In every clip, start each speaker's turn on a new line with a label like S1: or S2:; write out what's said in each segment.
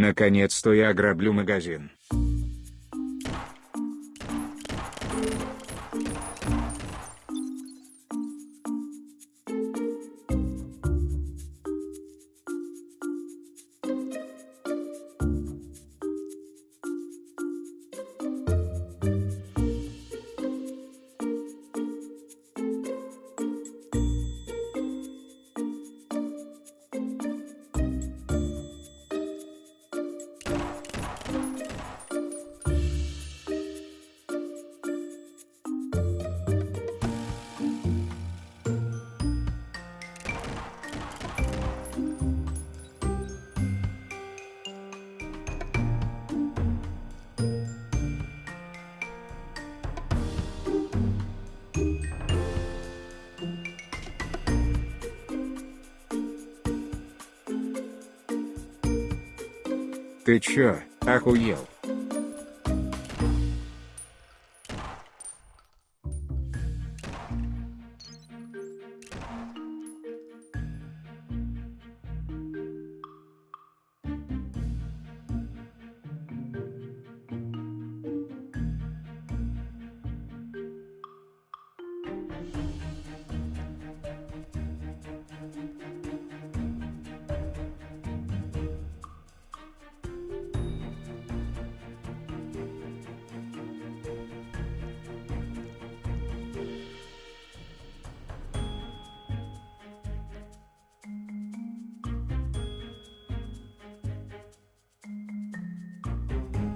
S1: Наконец-то я ограблю магазин. Ты чё, охуел?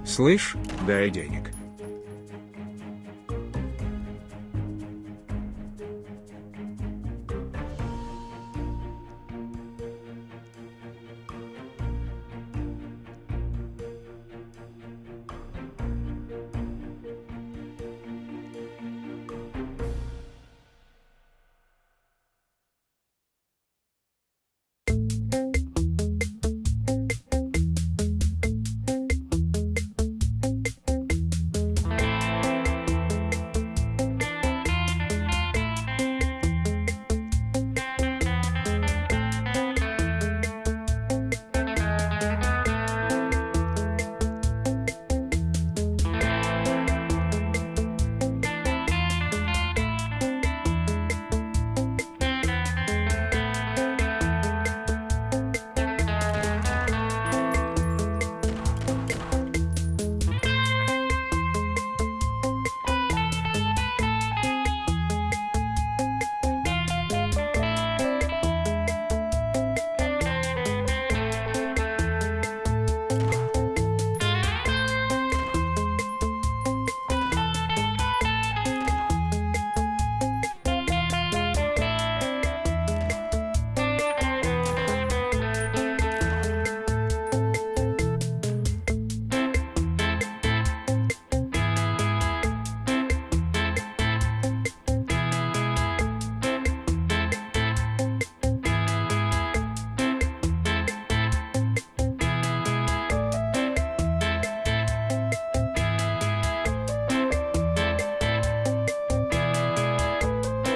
S1: Слышь, дай денег.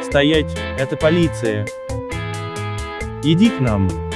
S2: Стоять, это полиция. Иди к нам.